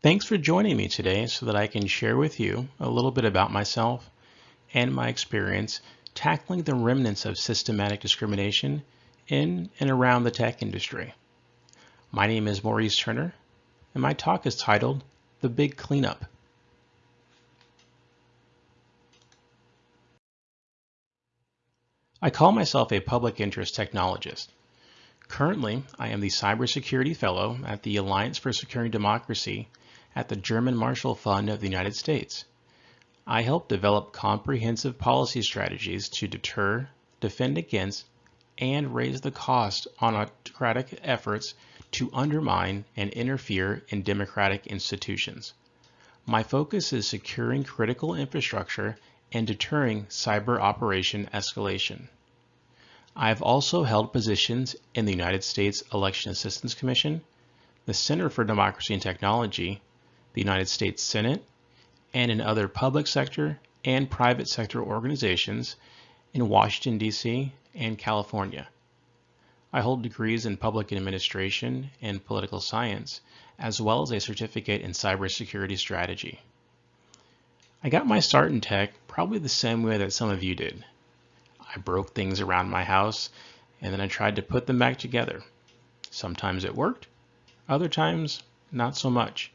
Thanks for joining me today so that I can share with you a little bit about myself and my experience tackling the remnants of systematic discrimination in and around the tech industry. My name is Maurice Turner, and my talk is titled The Big Cleanup. I call myself a public interest technologist. Currently, I am the Cybersecurity Fellow at the Alliance for Securing Democracy at the German Marshall Fund of the United States. I help develop comprehensive policy strategies to deter, defend against, and raise the cost on autocratic efforts to undermine and interfere in democratic institutions. My focus is securing critical infrastructure and deterring cyber operation escalation. I have also held positions in the United States Election Assistance Commission, the Center for Democracy and Technology, the United States Senate, and in other public sector and private sector organizations in Washington, D.C. and California. I hold degrees in public administration and political science, as well as a certificate in cybersecurity strategy. I got my start in tech probably the same way that some of you did. I broke things around my house and then I tried to put them back together. Sometimes it worked, other times not so much.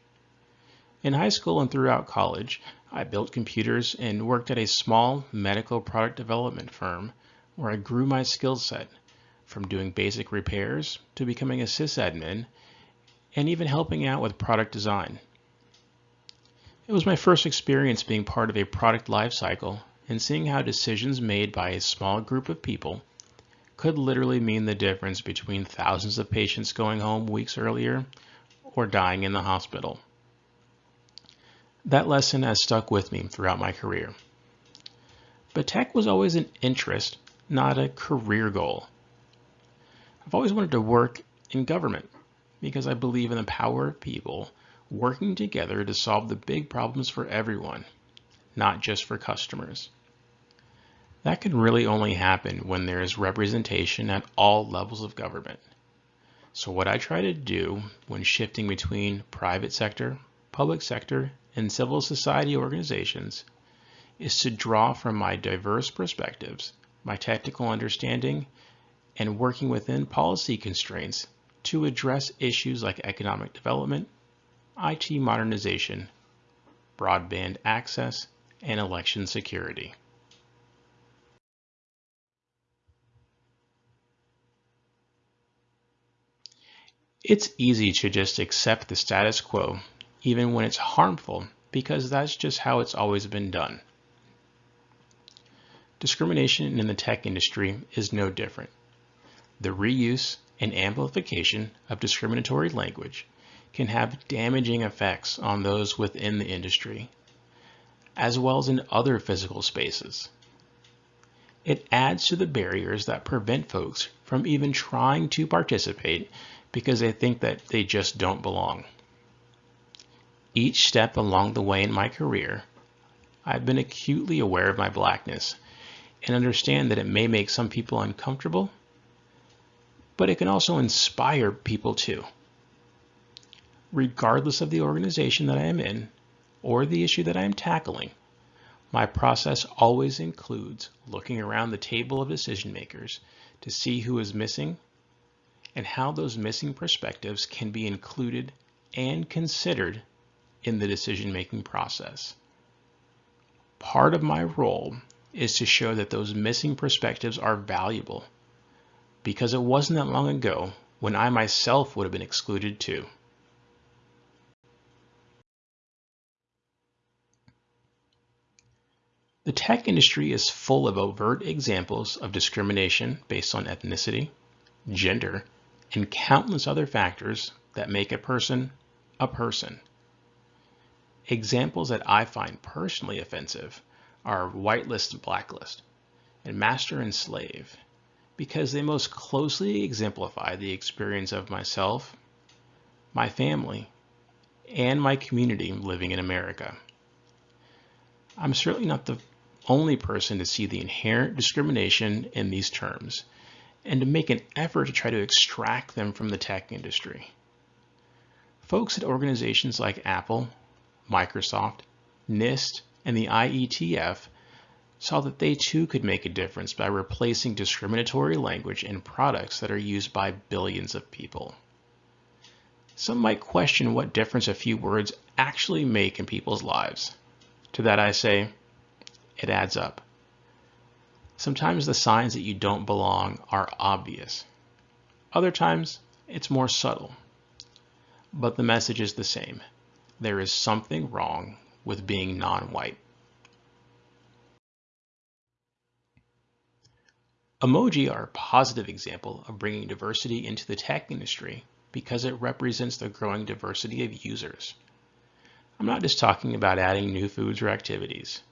In high school and throughout college, I built computers and worked at a small medical product development firm where I grew my skill set from doing basic repairs to becoming a sysadmin and even helping out with product design. It was my first experience being part of a product lifecycle and seeing how decisions made by a small group of people could literally mean the difference between thousands of patients going home weeks earlier or dying in the hospital. That lesson has stuck with me throughout my career. But tech was always an interest, not a career goal. I've always wanted to work in government because I believe in the power of people working together to solve the big problems for everyone, not just for customers. That can really only happen when there is representation at all levels of government. So what I try to do when shifting between private sector, public sector, and civil society organizations is to draw from my diverse perspectives, my technical understanding, and working within policy constraints to address issues like economic development, IT modernization, broadband access, and election security. It's easy to just accept the status quo even when it's harmful, because that's just how it's always been done. Discrimination in the tech industry is no different. The reuse and amplification of discriminatory language can have damaging effects on those within the industry, as well as in other physical spaces. It adds to the barriers that prevent folks from even trying to participate because they think that they just don't belong. Each step along the way in my career, I've been acutely aware of my blackness and understand that it may make some people uncomfortable, but it can also inspire people too. Regardless of the organization that I am in or the issue that I am tackling, my process always includes looking around the table of decision makers to see who is missing and how those missing perspectives can be included and considered in the decision-making process. Part of my role is to show that those missing perspectives are valuable because it wasn't that long ago when I myself would have been excluded too. The tech industry is full of overt examples of discrimination based on ethnicity, gender, and countless other factors that make a person a person. Examples that I find personally offensive are whitelist and blacklist, and master and slave, because they most closely exemplify the experience of myself, my family, and my community living in America. I'm certainly not the only person to see the inherent discrimination in these terms and to make an effort to try to extract them from the tech industry. Folks at organizations like Apple, Microsoft, NIST, and the IETF saw that they too could make a difference by replacing discriminatory language in products that are used by billions of people. Some might question what difference a few words actually make in people's lives. To that I say, it adds up. Sometimes the signs that you don't belong are obvious. Other times, it's more subtle. But the message is the same. There is something wrong with being non-white. Emoji are a positive example of bringing diversity into the tech industry because it represents the growing diversity of users. I'm not just talking about adding new foods or activities.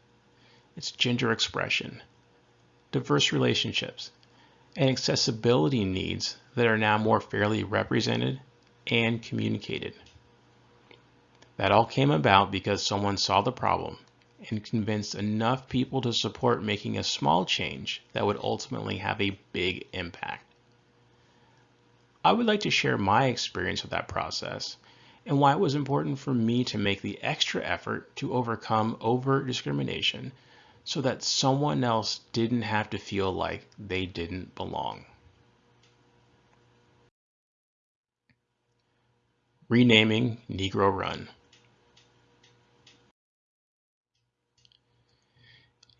It's gender expression, diverse relationships, and accessibility needs that are now more fairly represented and communicated. That all came about because someone saw the problem and convinced enough people to support making a small change that would ultimately have a big impact. I would like to share my experience with that process and why it was important for me to make the extra effort to overcome overt discrimination so that someone else didn't have to feel like they didn't belong. Renaming Negro Run.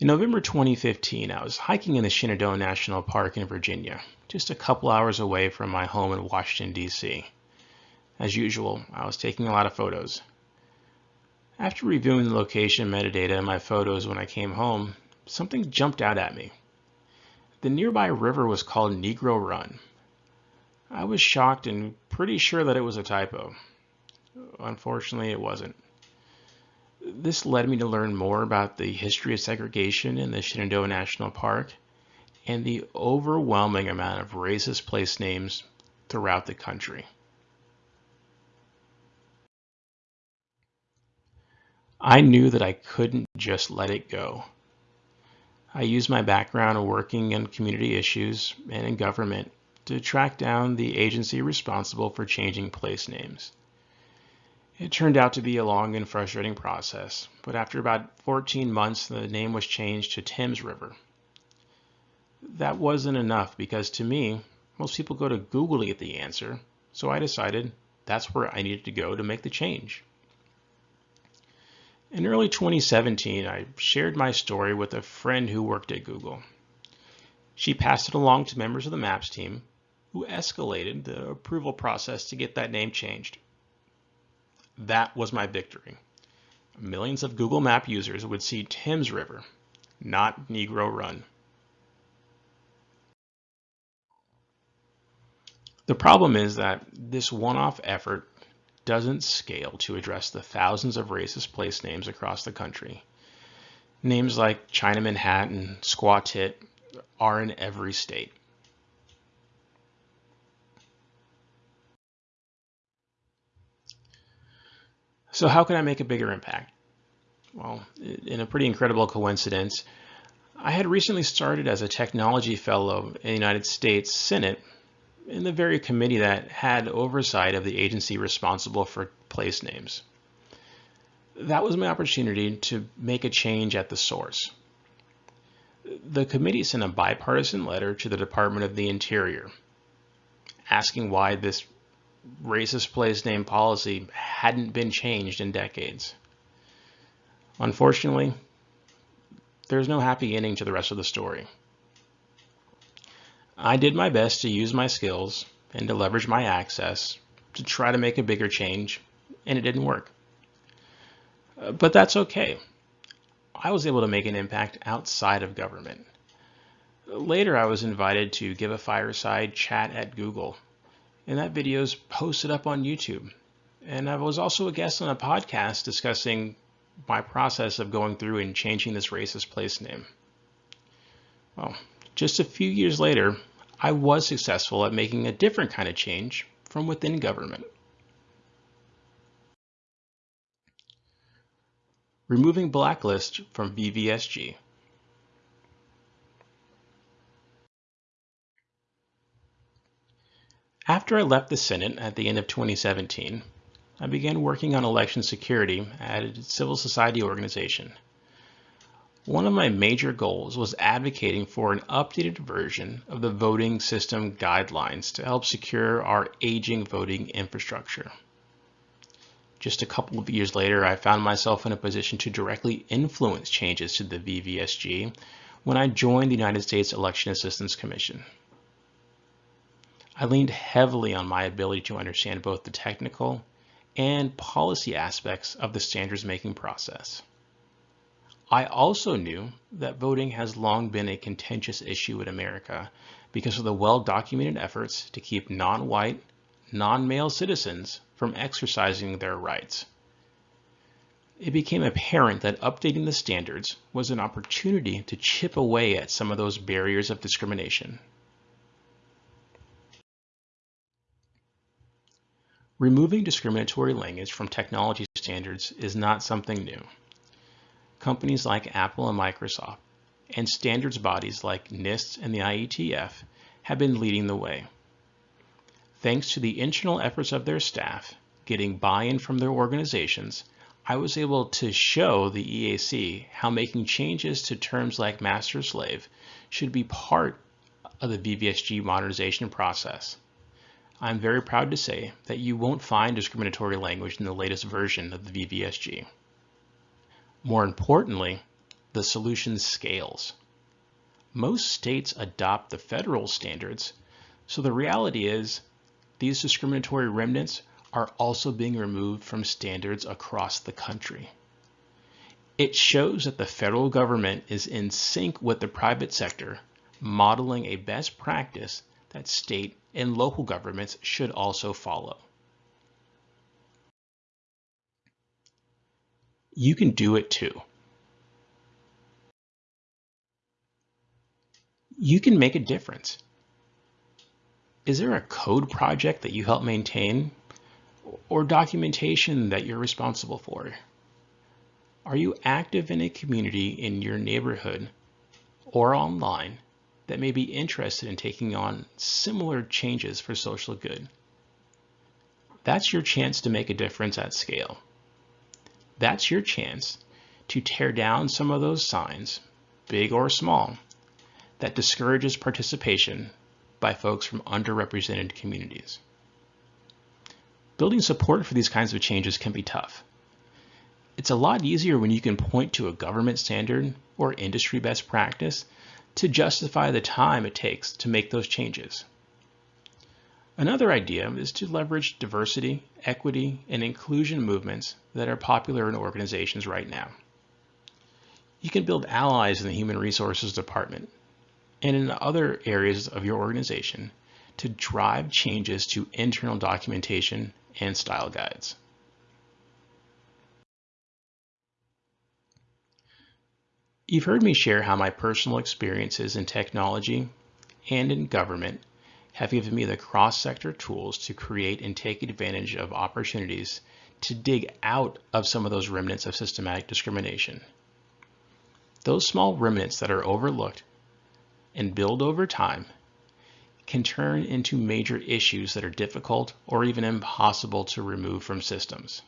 In November 2015, I was hiking in the Shenandoah National Park in Virginia, just a couple hours away from my home in Washington, D.C. As usual, I was taking a lot of photos. After reviewing the location metadata in my photos when I came home, something jumped out at me. The nearby river was called Negro Run. I was shocked and pretty sure that it was a typo. Unfortunately, it wasn't. This led me to learn more about the history of segregation in the Shenandoah National Park and the overwhelming amount of racist place names throughout the country. I knew that I couldn't just let it go. I used my background working in community issues and in government to track down the agency responsible for changing place names. It turned out to be a long and frustrating process, but after about 14 months, the name was changed to Thames River. That wasn't enough because to me, most people go to Google to get the answer, so I decided that's where I needed to go to make the change. In early 2017, I shared my story with a friend who worked at Google. She passed it along to members of the MAPS team, who escalated the approval process to get that name changed. That was my victory. Millions of Google Map users would see Thames River, not Negro Run. The problem is that this one-off effort doesn't scale to address the thousands of racist place names across the country. Names like Chinaman Hat and Squaw Tit are in every state. So how can I make a bigger impact? Well, in a pretty incredible coincidence, I had recently started as a technology fellow in the United States Senate in the very committee that had oversight of the agency responsible for place names. That was my opportunity to make a change at the source. The committee sent a bipartisan letter to the Department of the Interior asking why this racist place name policy hadn't been changed in decades. Unfortunately, there's no happy ending to the rest of the story. I did my best to use my skills and to leverage my access to try to make a bigger change, and it didn't work. Uh, but that's okay. I was able to make an impact outside of government. Later, I was invited to give a fireside chat at Google and that video is posted up on YouTube. And I was also a guest on a podcast discussing my process of going through and changing this racist place name. Well, just a few years later, I was successful at making a different kind of change from within government. Removing blacklist from VVSG. After I left the Senate at the end of 2017, I began working on election security at a civil society organization. One of my major goals was advocating for an updated version of the voting system guidelines to help secure our aging voting infrastructure. Just a couple of years later, I found myself in a position to directly influence changes to the VVSG when I joined the United States Election Assistance Commission. I leaned heavily on my ability to understand both the technical and policy aspects of the standards making process. I also knew that voting has long been a contentious issue in America because of the well-documented efforts to keep non-white, non-male citizens from exercising their rights. It became apparent that updating the standards was an opportunity to chip away at some of those barriers of discrimination. Removing discriminatory language from technology standards is not something new companies like Apple and Microsoft, and standards bodies like NIST and the IETF have been leading the way. Thanks to the internal efforts of their staff, getting buy-in from their organizations, I was able to show the EAC how making changes to terms like master-slave should be part of the VVSG modernization process. I'm very proud to say that you won't find discriminatory language in the latest version of the VVSG. More importantly, the solution scales. Most states adopt the federal standards, so the reality is these discriminatory remnants are also being removed from standards across the country. It shows that the federal government is in sync with the private sector, modeling a best practice that state and local governments should also follow. You can do it too. You can make a difference. Is there a code project that you help maintain or documentation that you're responsible for? Are you active in a community in your neighborhood or online that may be interested in taking on similar changes for social good? That's your chance to make a difference at scale. That's your chance to tear down some of those signs, big or small, that discourages participation by folks from underrepresented communities. Building support for these kinds of changes can be tough. It's a lot easier when you can point to a government standard or industry best practice to justify the time it takes to make those changes. Another idea is to leverage diversity, equity, and inclusion movements that are popular in organizations right now. You can build allies in the Human Resources Department and in other areas of your organization to drive changes to internal documentation and style guides. You've heard me share how my personal experiences in technology and in government have given me the cross-sector tools to create and take advantage of opportunities to dig out of some of those remnants of systematic discrimination. Those small remnants that are overlooked and build over time can turn into major issues that are difficult or even impossible to remove from systems.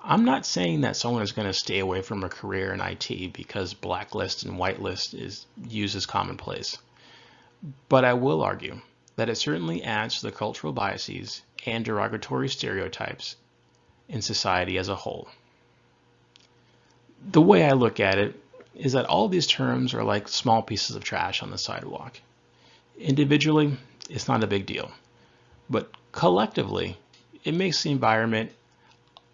I'm not saying that someone is going to stay away from a career in IT because blacklist and whitelist is used as commonplace. But I will argue that it certainly adds to the cultural biases and derogatory stereotypes in society as a whole. The way I look at it is that all these terms are like small pieces of trash on the sidewalk. Individually, it's not a big deal, but collectively, it makes the environment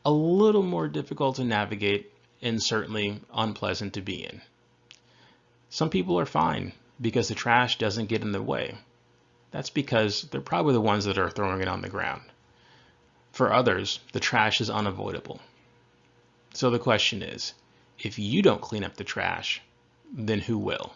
a little more difficult to navigate and certainly unpleasant to be in. Some people are fine because the trash doesn't get in the way. That's because they're probably the ones that are throwing it on the ground. For others, the trash is unavoidable. So the question is, if you don't clean up the trash, then who will?